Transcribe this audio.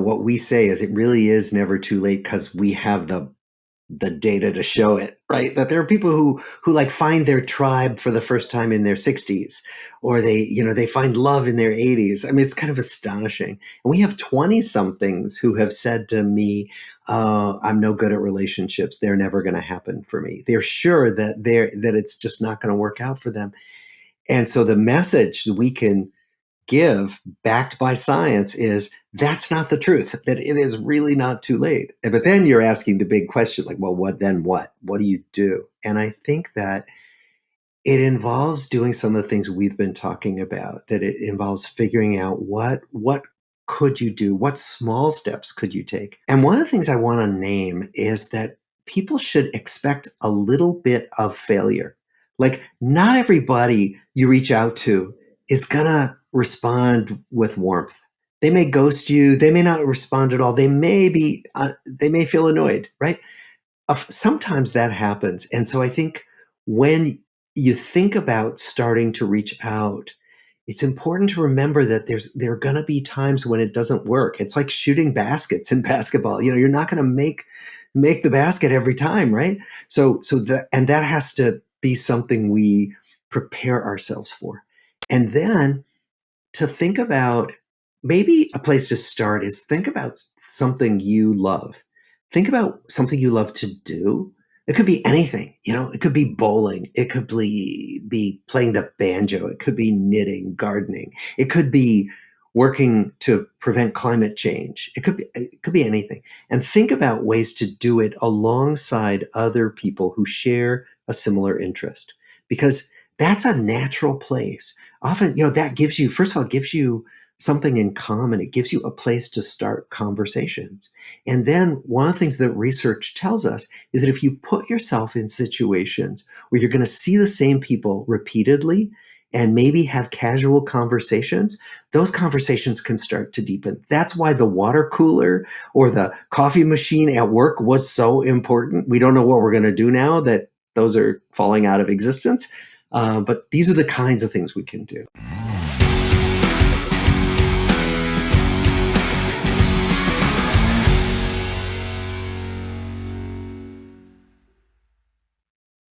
What we say is it really is never too late because we have the the data to show it, right? That there are people who who like find their tribe for the first time in their 60s or they, you know, they find love in their 80s. I mean, it's kind of astonishing. And we have 20 somethings who have said to me, uh, I'm no good at relationships. They're never going to happen for me. They're sure that they're that it's just not going to work out for them. And so the message that we can give backed by science is that's not the truth that it is really not too late. But then you're asking the big question like well what then what? What do you do? And i think that it involves doing some of the things we've been talking about that it involves figuring out what what could you do? What small steps could you take? And one of the things i want to name is that people should expect a little bit of failure. Like not everybody you reach out to is gonna respond with warmth. They may ghost you. They may not respond at all. They may be, uh, they may feel annoyed, right? Uh, sometimes that happens. And so I think when you think about starting to reach out, it's important to remember that there's there are going to be times when it doesn't work. It's like shooting baskets in basketball. You know, you're not going to make make the basket every time, right? So so that and that has to be something we prepare ourselves for. And then to think about maybe a place to start is think about something you love. Think about something you love to do. It could be anything, you know, it could be bowling. It could be, be playing the banjo. It could be knitting, gardening. It could be working to prevent climate change. It could be, it could be anything. And think about ways to do it alongside other people who share a similar interest because that's a natural place often, you know, that gives you, first of all, gives you something in common. It gives you a place to start conversations. And then one of the things that research tells us is that if you put yourself in situations where you're going to see the same people repeatedly and maybe have casual conversations, those conversations can start to deepen. That's why the water cooler or the coffee machine at work was so important. We don't know what we're going to do now that those are falling out of existence. Uh, but these are the kinds of things we can do.